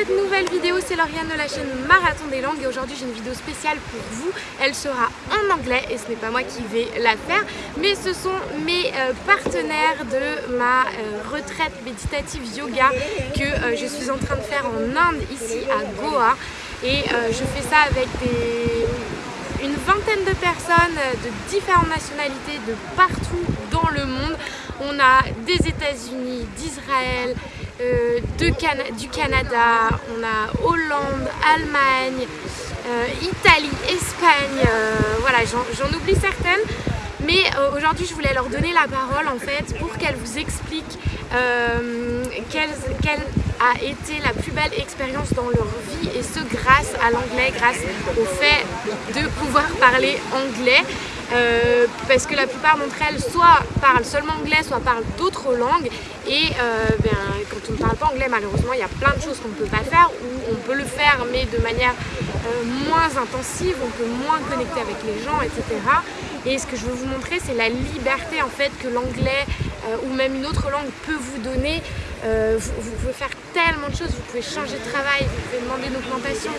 cette nouvelle vidéo, c'est Lauriane de la chaîne Marathon des langues et aujourd'hui j'ai une vidéo spéciale pour vous. Elle sera en anglais et ce n'est pas moi qui vais la faire, mais ce sont mes euh, partenaires de ma euh, retraite méditative yoga que euh, je suis en train de faire en Inde, ici à Goa. Et je fais ça avec une vingtaine de personnes de différentes nationalités de partout dans le monde. On a des États-Unis, d'Israël, euh, du Canada, on a Hollande, Allemagne, euh, Italie, Espagne, euh, voilà j'en oublie certaines. Mais aujourd'hui je voulais leur donner la parole en fait pour qu'elles vous expliquent quelle, quelle, a été la plus belle expérience dans leur vie et ce grâce à l'anglais, grâce au fait de pouvoir parler anglais euh, parce que la plupart d'entre elles soit parlent seulement anglais, soit parlent d'autres langues et euh, ben, quand on ne parle pas anglais malheureusement il y a plein de choses qu'on ne peut pas faire ou on peut le faire mais de manière euh, moins intensive, on peut moins connecter avec les gens etc. Et ce que je veux vous montrer c'est la liberté en fait que l'anglais ou même une autre langue peut vous donner euh, vous, pouvez faire tellement de choses, vous pouvez changer de travail, vous pouvez demander une augmentation,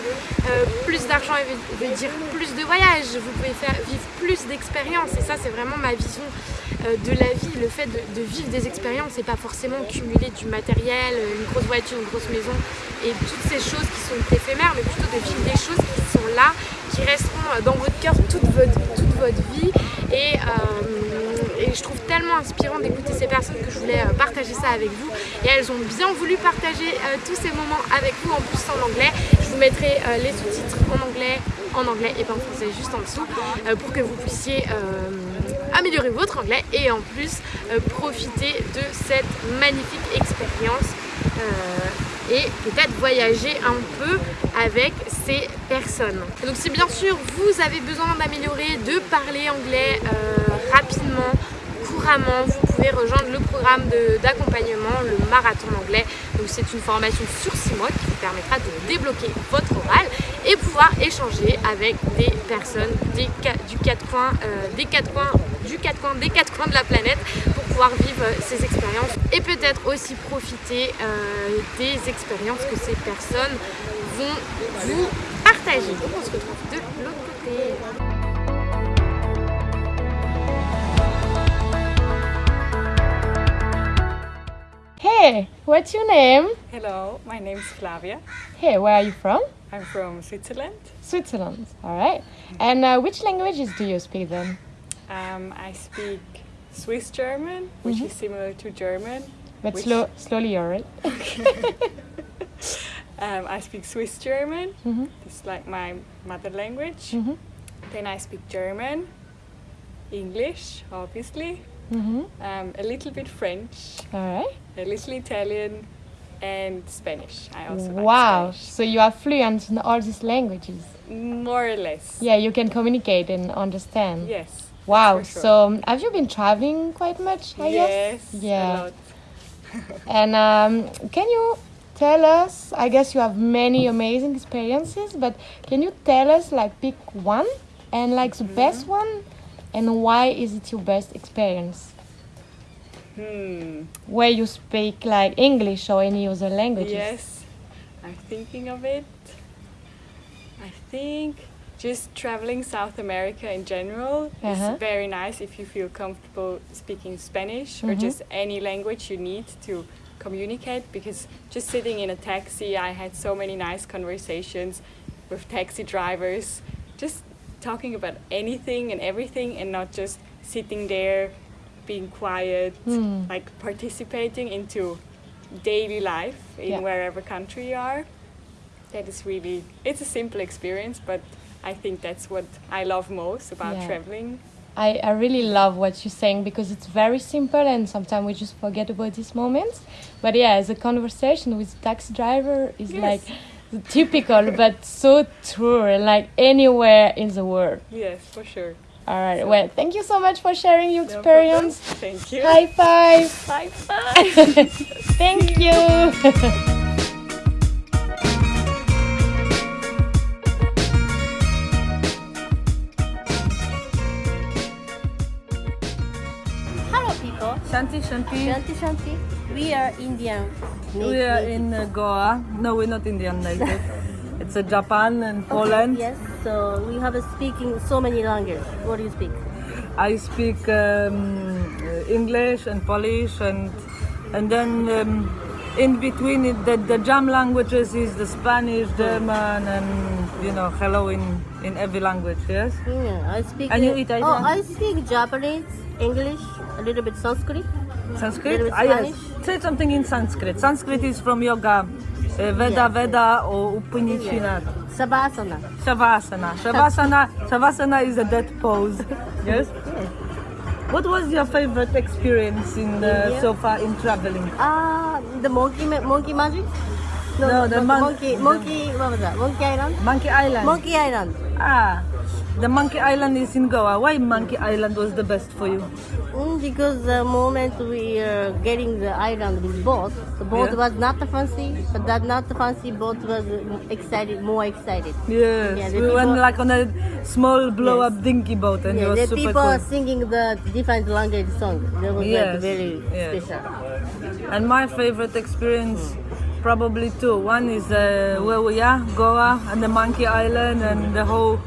euh, plus d'argent veut, dire plus de voyages, vous pouvez vivre plus d'expériences. Et ça c'est vraiment ma vision euh, de la vie, le fait de, vivre des expériences et pas forcément cumuler du matériel, une grosse voiture, une grosse maison et toutes ces choses qui sont éphémères mais plutôt de vivre des choses qui sont là, qui resteront dans votre cœur toute votre, vie je trouve tellement inspirant d'écouter ces personnes que je voulais euh, partager ça avec vous et elles ont bien voulu partager euh, tous ces moments avec vous en plus en anglais je vous mettrai euh, les sous-titres en anglais en anglais et pas en français juste en dessous pour que vous puissiez améliorer votre anglais et en plus profiter de cette magnifique expérience et peut-être voyager un peu avec ces personnes. Donc si bien sûr vous avez besoin d'améliorer, de parler anglais rapidement, vous pouvez rejoindre le programme d'accompagnement, le marathon anglais. Donc c'est une formation sur 6 mois qui vous permettra de débloquer votre oral et pouvoir échanger avec des personnes des, du quatre coins, euh, des quatre coins, du quatre coins, des quatre coins de la planète pour pouvoir vivre ces expériences et peut-être aussi profiter euh, des expériences que ces personnes vont vous partager. On se retrouve de l'autre côté. Hey, what's your name? Hello, my name is Flavia. Hey, where are you from? I'm from Switzerland. Switzerland, all right. And uh, which languages do you speak then? Um, I speak Swiss German, which mm -hmm. is similar to German. But slow, slowly, all right? um, I speak Swiss German. Mm -hmm. It's like my mother language. Mm -hmm. Then I speak German, English, obviously, Mm -hmm. um, a little bit French. All right. A little Italian and Spanish. I also Wow. Like so you are fluent in all these languages? More or less. Yeah, you can communicate and understand. Yes. Wow. Sure. So have you been traveling quite much? I yes. Guess? Yeah. A lot. and um, can you tell us? I guess you have many amazing experiences, but can you tell us like pick one and like the mm -hmm. best one and why is it your best experience? Hmm. Where you speak like English or any other languages? Yes, I'm thinking of it. I think just traveling South America in general uh -huh. is very nice if you feel comfortable speaking Spanish mm -hmm. or mm-hmm. just any language you need to communicate because just sitting in a taxi I had so many nice conversations with taxi drivers just talking about anything and everything and not just sitting there being quiet mm. like participating into daily life in yeah. wherever country you are that is really it's a simple experience but i think that's what i love most about yeah. traveling I, I really love what you're saying because it's very simple and sometimes we just forget about these moments but yeah as a conversation with taxi driver is yes. like typical but so true like anywhere in the world. Yes for sure. All right so. well thank you so much for sharing your no experience. Problem. thank you. High five. High five. Thank you Shanti, Shanti. Shanti Shanti. We are Indian. We are in uh, Goa. No, we're not Indian native. it's uh, Japan and Poland. Yes, so we have a speaking so many languages. What do you speak? I speak um, English and Polish and and then um, in between it, the, the jam languages is the Spanish, German and you know hello in, in every language, yes? Yeah, I speak. And you eat Oh, I speak Japanese, English, a little bit Sanskrit. Sanskrit? Ah, yes. Say something in Sanskrit. Sanskrit is from yoga. Uh, Veda, Yeah. Veda or Upanishad. Savasana. Shavasana. Shavasana. Shavasana is a dead pose. Yes. What was your favorite experience in uh, India? so far in traveling? Ah, the monkey ma- monkey magic. No, the mon- monkey the- monkey. What was that? Monkey Island. Monkey Island. Monkey Island. Ah, the Monkey Island is in Goa. Why Monkey Island was the best for you? Mm, because the moment we are getting the island with boat, the boat Yeah. was not the fancy, but that not the fancy boat was excited, more excited. Yes, Yeah, we went like on a small blow-up Yes. dinky boat, and it Yeah, was the super people cool. are singing the different language song. That was Yes, like very yes. special. And my favorite experience, probably two. One is uh, where we are, Goa, and the Monkey Island, and the whole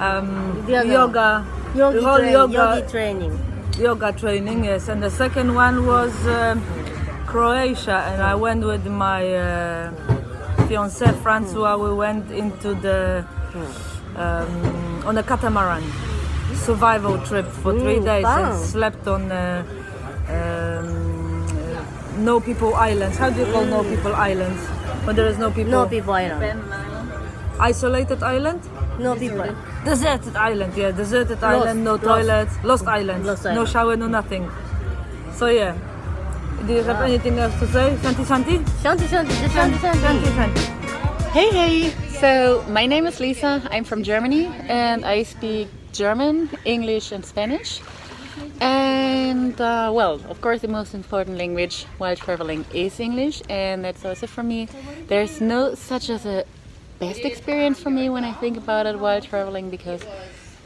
um, other- yoga, Yogi, yoga, yogi training. yoga training. Yes, and the second one was um, Croatia, and I went with my uh, fiance Francois. We went into the um, on a catamaran survival trip for three Mm, days and slept on. Uh, um, uh, no people islands. How do you call no people islands? When there is no people. No people island. Isolated island. No people. Deserted island, yeah, deserted island, no lost. toilets, lost islands, Lost no island. shower, no nothing. So yeah. Do you have anything else to say? Shanti Shanti? Shanti Shanti, Shanti Shanti. Shanti Shanti. Hey, hey! So, my name is Lisa. I'm from Germany and I speak German, English, and Spanish. And, uh, well, of course, the most important language while traveling is English, and that's also for me. There's no such as a best experience for me when I think about it while traveling because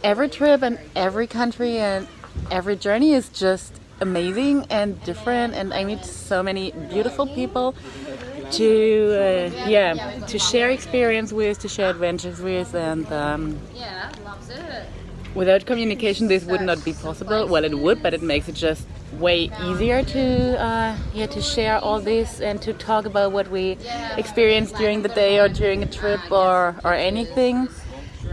every trip and every country and every journey is just amazing and different, and I meet so many beautiful people to uh, yeah to share experience with to share adventures with and um, without communication this would not be possible. Well it would but it makes it just way easier to uh, yeah to share all this and to talk about what we experienced during the day or during a trip or or anything.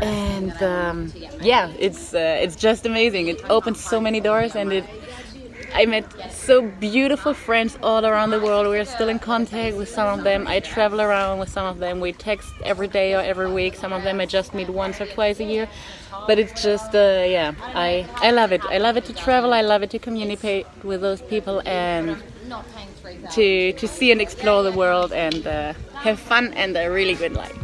And um, yeah it's uh, it's just amazing. It opens so many doors and it I met so beautiful friends all around the world. We're still in contact with some of them. I travel around with some of them. We text every day or every week. Some of them I just meet once or twice a year. But it's just, uh, yeah, I, I love it. I love it to travel. I love it to communicate with those people and to, to see and explore the world and uh, have fun and a really good life.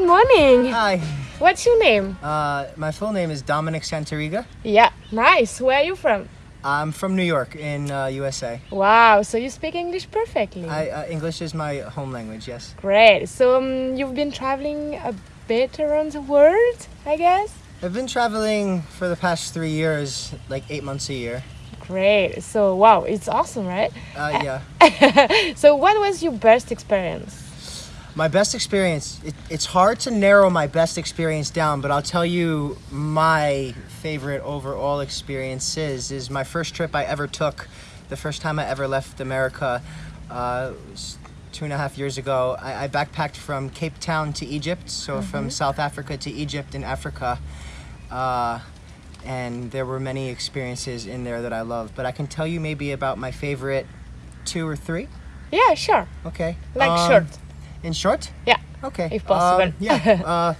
Good morning. Hi, What's your name? uh, my full name is Dominic Santariga. Yeah, nice. Where are you from? I'm from New York in uh, USA. Wow, so you speak English perfectly. I, uh, English is my home language, yes. Great. So um, you've been traveling a bit around the world, I guess. I've been traveling for the past three years, like eight months a year. Great. So wow, it's awesome, right? Uh, yeah. So what was your best experience? My best experience, it, it's hard to narrow my best experience down, but I'll tell you my favorite overall experiences is, is my first trip I ever took, the first time I ever left America, uh, was two and a half years ago. I, I backpacked from Cape Town to Egypt, so from South Africa to Egypt in Africa. Uh, and there were many experiences in there that I loved, but I can tell you maybe about my favorite two or three. Yeah, sure. Okay. Like Um, short. In short? Yeah. Okay. If possible. Um, yeah. Uh,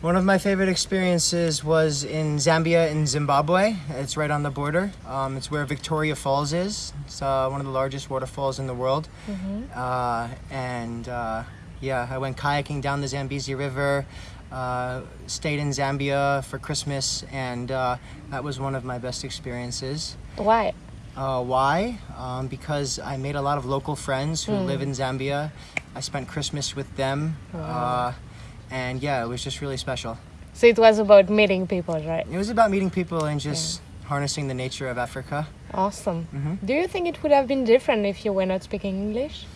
one of my favorite experiences was in Zambia in Zimbabwe. It's right on the border. Um, it's where Victoria Falls is. It's uh, one of the largest waterfalls in the world. Mm-hmm. Uh, and uh, yeah, I went kayaking down the Zambezi River. uh, stayed in Zambia for Christmas, and uh, that was one of my best experiences. Why? Uh, why? Um, because I made a lot of local friends who live in Zambia. I spent Christmas with them, uh, and yeah, it was just really special. So it was about meeting people, right? It was about meeting people and just harnessing the nature of Africa. Awesome. Mhm. Do you think it would have been different if you were not speaking English?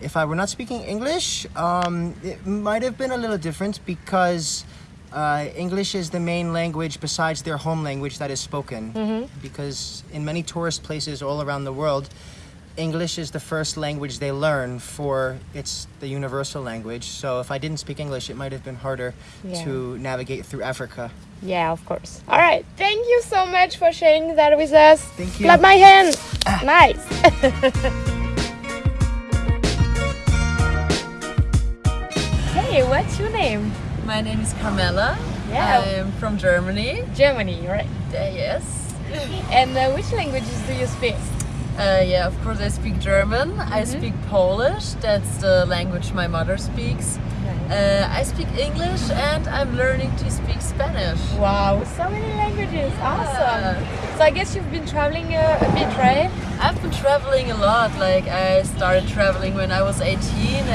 If I were not speaking English, um, it might have been a little different because uh, English is the main language besides their home language that is spoken. Because in many tourist places all around the world, English is the first language they learn for it's the universal language. So if I didn't speak English, it might have been harder Yeah. to navigate through Africa. Yeah, of course. All right. Thank you so much for sharing that with us. Thank you. Clap my hand. nice. hey, what's your name? My name is Carmela. Yeah. I'm from Germany. Germany, right? Uh, yes. And uh, which languages do you speak? Uh, yeah, of course I speak German. I speak Polish. That's the language my mother speaks. Uh, I speak English and I'm learning to speak Spanish. Wow, so many languages. Awesome. So I guess you've been traveling uh, a bit, right? I've been traveling a lot. Like I started traveling when I was 18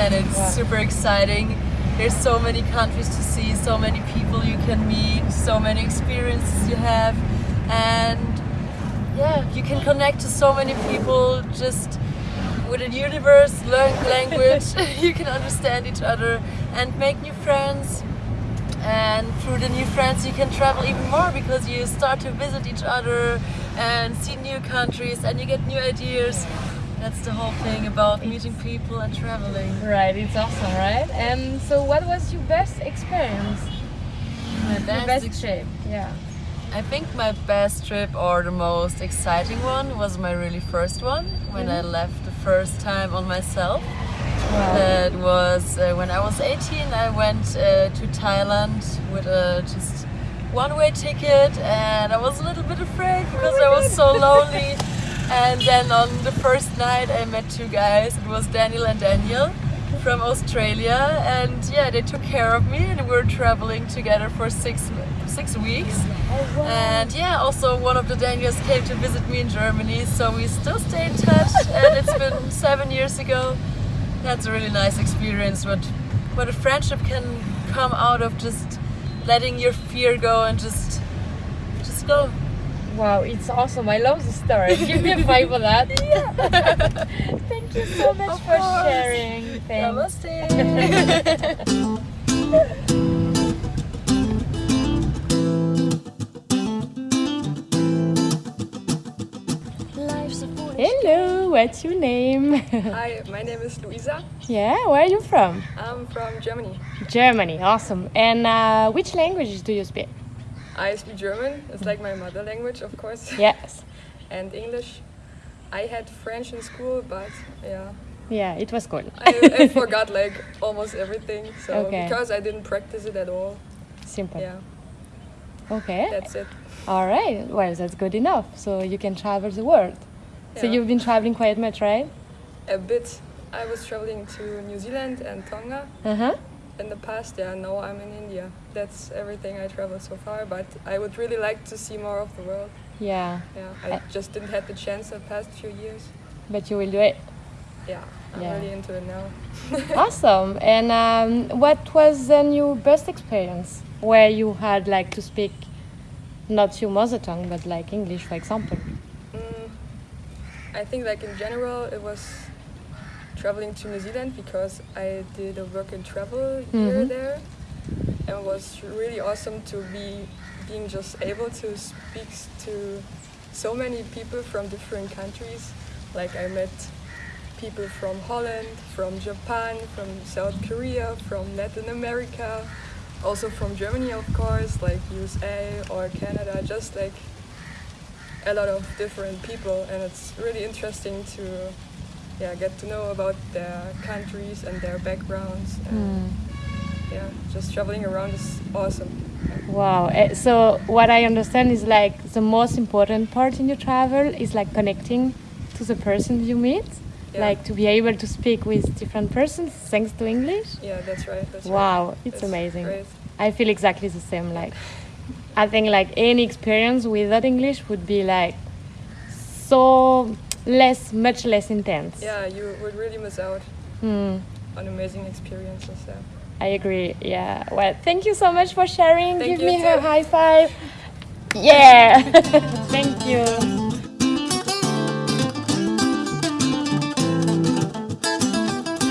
and it's Wow. super exciting. There's so many countries to see, so many people you can meet, so many experiences you have and yeah, you can connect to so many people just with a universe, learn language, you can understand each other and make new friends. And through the new friends, you can travel even more because you start to visit each other and see new countries and you get new ideas. That's the whole thing about meeting people and traveling. Right, it's awesome, right? And so what was your best experience? My Your best best trip? Yeah. I think my best trip or the most exciting one was my really first one when I left the first time on myself. Wow. That was uh, when I was 18. I went uh, to Thailand with a just one-way ticket, and I was a little bit afraid because I was so lonely. And then on the first night, I met two guys. It was Daniel and Daniel from Australia, and yeah, they took care of me, and we were traveling together for six six weeks. And yeah, also one of the Daniels came to visit me in Germany, so we still stay in touch. and it's been seven years ago. That's a really nice experience. What what a friendship can come out of just letting your fear go and just just go. Wow, it's awesome. I love the story. Give me a five for that. Yeah. Thank you so much Of for course. sharing. Thanks. Namaste. Hello, what's your name? Hi, my name is Luisa. yeah, where are you from? I'm from Germany. Germany, awesome. And uh, which languages do you speak? I speak German. It's like my mother language, of course. Yes. And English. I had French in school, but yeah, Yeah, it was cool. I, I forgot like almost everything. So Okay. because I didn't practice it at all, Simple. yeah, Okay. that's it. All right. Well, that's good enough. So you can travel the world. Yeah. So you've been traveling quite much, right? A bit. I was traveling to New Zealand and Tonga Uh huh. In the past. Yeah, now I'm in India. That's everything I traveled so far. But I would really like to see more of the world. Yeah. Yeah, I just didn't have the chance the past few years. But you will do it. Yeah, I'm Yeah. really into it now. awesome. And um, what was then your best experience where you had like to speak not your mother tongue but like English, for example? Mm, I think like in general it was traveling to New Zealand because I did a work and travel year Mhm. there and it was really awesome to be being just able to speak to so many people from different countries like I met people from Holland, from Japan, from South Korea, from Latin America, also from Germany of course, like USA or Canada, just like a lot of different people and it's really interesting to yeah get to know about their countries and their backgrounds and yeah just traveling around is awesome Wow. Eh, So what I understand is like the most important part in your travel is like connecting to the person you meet. Yeah. Like to be able to speak with different persons thanks to English. yeah that's right that's right. Wow, it's It's amazing. great. I feel exactly the same. Like, I think like any experience without English would be like so less, much less intense. Yeah, you would really miss out Hmm. on amazing experiences there. I agree. Yeah. Well, thank you so much for sharing. Thank Give you me a high five. Yeah. thank you.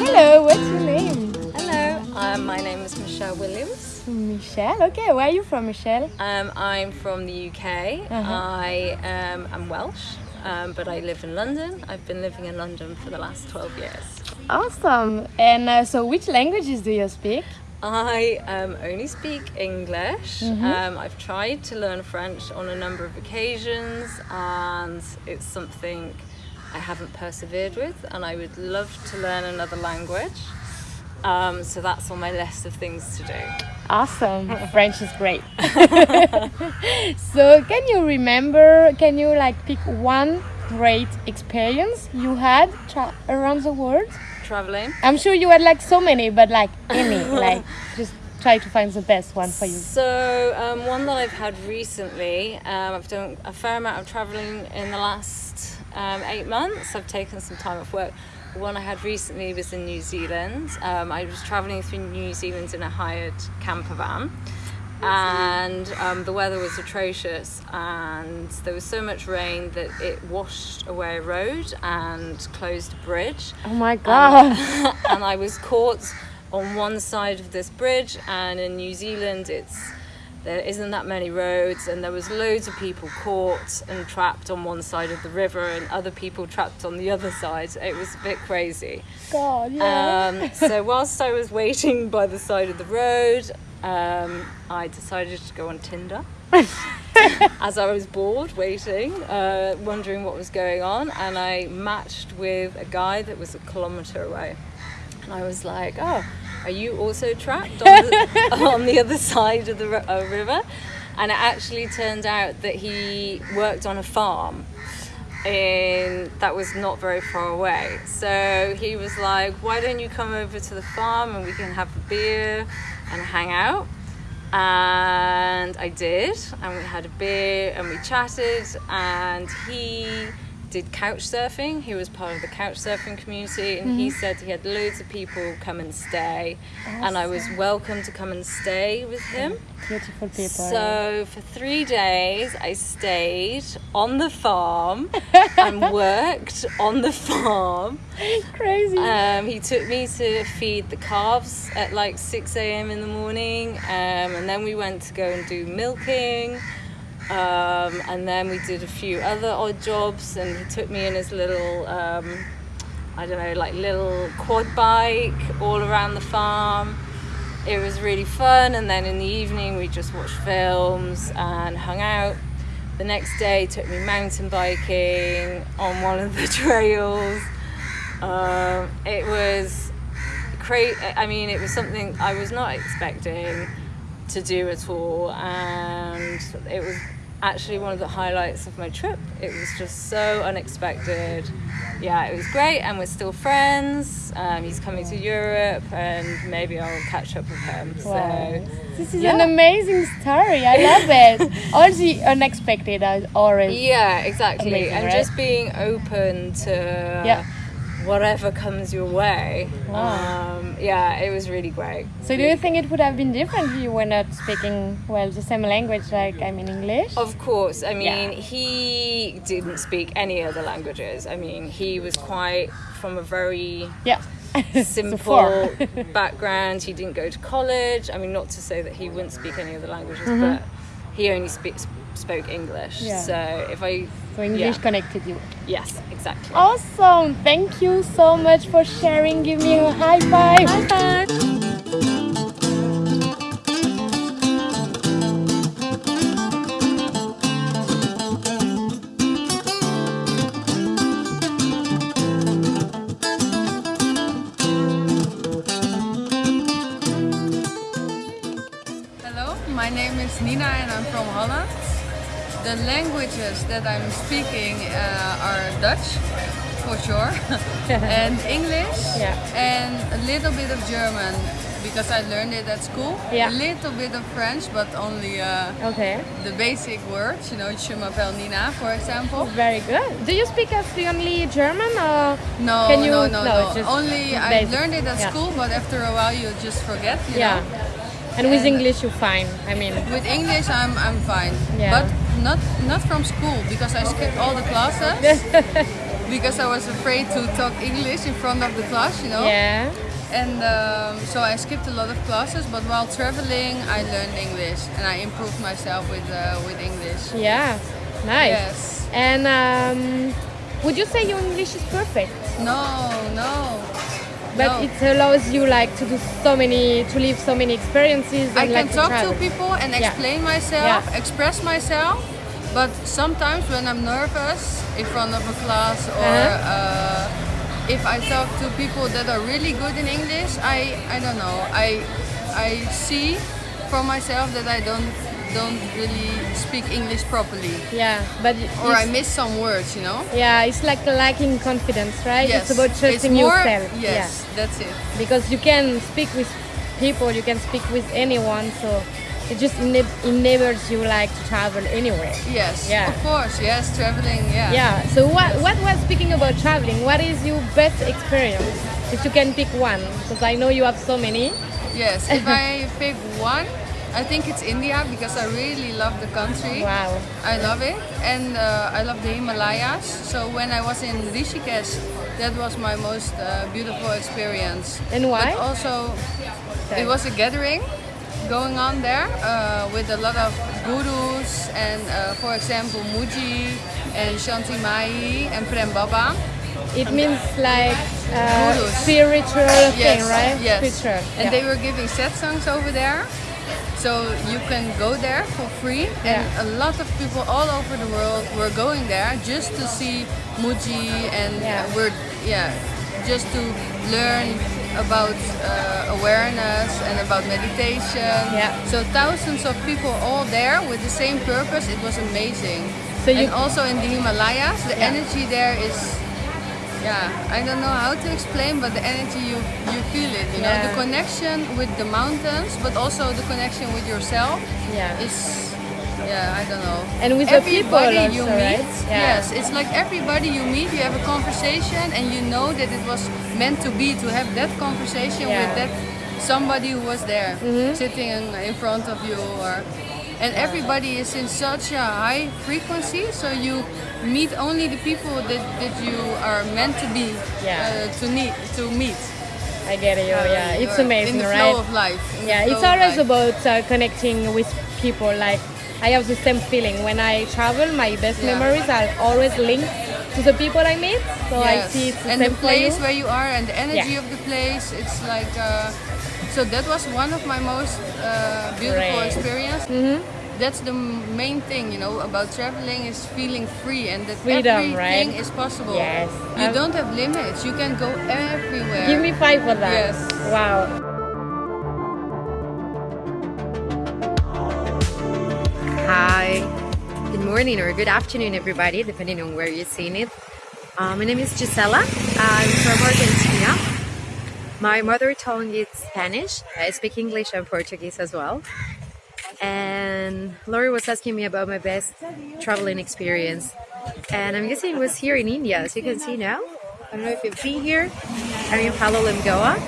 Hello. What's your name? Hello, um, my name is Michelle Williams. Michelle. Okay. Where are you from, Michelle? Um, I'm from the UK. I um, am Welsh, um, but I live in London. I've been living in London for the last 12 years. Awesome. And uh, so, which languages do you speak? I um, only speak English. Um, I've tried to learn French on a number of occasions, and it's something I haven't persevered with, and I would love to learn another language. Um, so that's on my list of things to do. Awesome. French is great. so, can you remember, can you like pick one great experience you had tra- around the world? Traveling. I'm sure you had like so many, but like any, like just try to find the best one for you. So um, one that I've had recently, um, I've done a fair amount of travelling in the last um, eight months. I've taken some time off work. One I had recently was in New Zealand. Um, I was travelling through New Zealand in a hired camper van. And um, the weather was atrocious, and there was so much rain that it washed away a road and closed a bridge Oh my god. and I was caught on one side of this bridge and in New Zealand it's there isn't that many roads and there was loads of people caught and trapped on one side of the river and other people trapped on the other side it was a bit crazy god, yeah. um, so whilst I was waiting by the side of the road um, I decided to go on Tinder as I was bored waiting, uh, wondering what was going on, and I matched with a guy that was a kilometre away. And I was like, "Oh, are you also trapped on the, on the other side of the uh, river?" And it actually turned out that he worked on a farm and that was not very far away. So he was like, "Why don't you come over to the farm and we can have a beer and hang out?" And I did, and we had a beer and we chatted. And he did couch surfing. He was part of the couch surfing community, and he said he had loads of people come and stay, and I was welcome to come and stay with him. Beautiful people. So for three days, I stayed on the farm and worked on the farm. crazy. Um, he took me to feed the calves at like 6 a.m. in the morning, um, and then we went to go and do milking. Um, and then we did a few other odd jobs, and he took me in his little, um, I don't know, like little quad bike all around the farm. It was really fun, and then in the evening we just watched films and hung out. The next day took me mountain biking on one of the trails. Um, it was great. I mean, it was something I was not expecting to do at all, and it was actually one of the highlights of my trip. It was just so unexpected. Yeah, it was great, and we're still friends. Um, he's coming to Europe, and maybe I'll catch up with him. So, this is yeah. an amazing story. I love it. All the unexpected are always. yeah, exactly, Amazing, and right? just being open to Yeah. Whatever comes your way. Um, yeah, it was really great. So, do you think it would have been different if you were not speaking well the same language, like I mean English? Of course. I mean, Yeah. he didn't speak any other languages. I mean, he was quite from a very Yeah. Simple background. He didn't go to college. I mean, not to say that he wouldn't speak any other languages, Mm-hmm. but he only speaks spoke English. Yeah. So if I So English yeah. connected you. yes, exactly. Awesome! Thank you so much for sharing. Give me a high five. High five. The languages that I'm speaking uh, are Dutch, for sure, and English, Yeah. and a little bit of German. because I learned it at school. Yeah. A little bit of French, but only uh, Okay. the basic words. You know, je m'appelle Nina, for example. Very good. Do you speak uh, fluently German or No, Can you- no, no, no, no. Only I learned it at Yeah. school, but after a while you just forget. You yeah? Know? And with And- English, you're fine. I mean, With English, I'm I'm fine. Yeah. But not not from school because I skipped all the classes because I was afraid to talk English in front of the class. You know. yeah. And um, so I skipped a lot of classes, but while traveling, I learned English and I improved myself with uh, with English. Yeah. Nice. Yes. And um, would you say your English is perfect? No, no. But no. it allows you like to do so many, to live so many experiences. And I can like talk travel. to people and Yeah. explain myself, Yeah. express myself. But sometimes when I'm nervous in front of a class or Uh-huh. uh, if I talk to people that are really good in English, I I don't know. I I see for myself that I don't don't really speak English properly, Yeah, but or I miss some words. You know. Yeah, it's like lacking confidence, right? Yes. It's about trusting more, yourself. Yes, Yeah. that's it. Because you can speak with people, you can speak with anyone, so it just ena- enables you like to travel anywhere. Yes. Yeah. Of course. Yes. Traveling. Yeah. Yeah. So what what was speaking about traveling? What is your best experience? If you can pick one, because I know you have so many. Yes, if I pick one, I think it's India because I really love the country. Wow. I love it, and uh, I love the Himalayas. So when I was in Rishikesh, that was my most uh, beautiful experience. And why? But also, it was a gathering going on there uh, with a lot of gurus, and uh, for example, Mooji and Shantimayi and Prem Baba. It means like uh, spiritual thing, right? yes. Spiritual. And yeah. they were giving satsangs over there. So you can go there for free, and Yeah. a lot of people all over the world were going there just to see Mooji, and Yeah. we're yeah, just to learn about uh, awareness and about meditation. Yeah. So thousands of people all there with the same purpose. It was amazing. So you- and also in the Himalayas, the Yeah. energy there is yeah, I don't know how to explain, but the energy you you feel it. You know, the connection with the mountains, but also the connection with yourself Yeah. is. Yeah, I don't know. And with the people everybody you also, meet, right? Yeah. yes, it's like everybody you meet, you have a conversation, and you know that it was meant to be to have that conversation Yeah. with that somebody who was there, Mhm. sitting in, in front of you, or and everybody is in such a high frequency, so you meet only the people that, that you are meant to be Yeah. uh, to need to meet. I get it. Uh, yeah, it's you're amazing, in the right? flow of life. Yeah, it's always about uh, connecting with people. Like I have the same feeling when I travel. My best Yeah. memories are always linked to the people I meet. So I see it's the and same the place you. where you are and the energy Yeah. of the place. It's like uh, so that was one of my most uh, beautiful Great. experience. Mhm. That's the main thing, you know, about traveling is feeling free and that Freedom, everything right? is possible. Yes. You Um, don't have limits. You can go everywhere. Give me five for that. Yes. Wow. Hi, good morning or good afternoon, everybody, depending on where you're seeing it. Uh, my name is Gisela. I'm from Argentina. My mother tongue is Spanish. I speak English and Portuguese as well. And Lori was asking me about my best traveling experience. And I'm guessing it was here in India, as you can see now. I don't know if you've been here. I'm in Palo Goa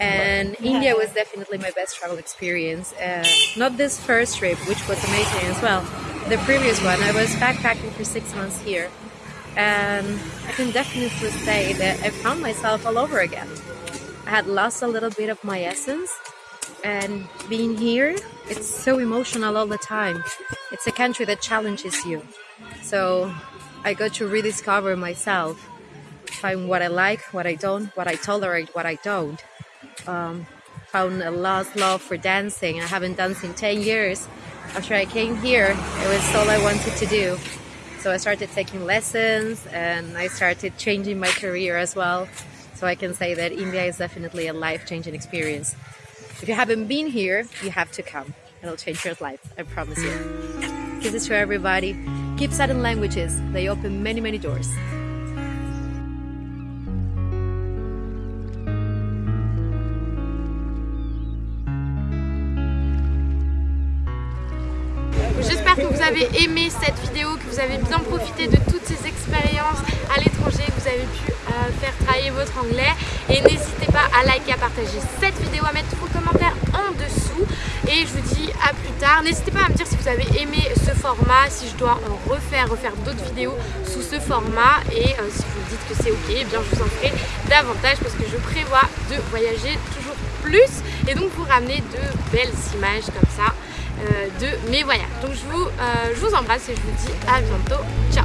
and India was definitely my best travel experience. Uh, not this first trip, which was amazing as well. The previous one, I was backpacking for six months here, and I can definitely say that I found myself all over again. I had lost a little bit of my essence, and being here, it's so emotional all the time. It's a country that challenges you, so I got to rediscover myself, find what I like, what I don't, what I tolerate, what I don't um, found a lost love for dancing. I haven't danced in 10 years. After I came here, it was all I wanted to do. So I started taking lessons and I started changing my career as well. So I can say that India is definitely a life changing experience. If you haven't been here, you have to come. It'll change your life, I promise you. Kisses to everybody. Keep studying languages, they open many, many doors. Aimé cette vidéo, que vous avez bien profité de toutes ces expériences à l'étranger, que vous avez pu euh, faire travailler votre anglais. Et n'hésitez pas à liker, à partager cette vidéo, à mettre vos commentaires en dessous. Et je vous dis à plus tard. N'hésitez pas à me dire si vous avez aimé ce format, si je dois en refaire, refaire d'autres vidéos sous ce format. Et euh, si vous dites que c'est ok, eh bien je vous en ferai davantage parce que je prévois de voyager toujours plus et donc vous ramener de belles images comme ça de mes voyages. Donc je vous, je vous embrasse et je vous dis à bientôt. Ciao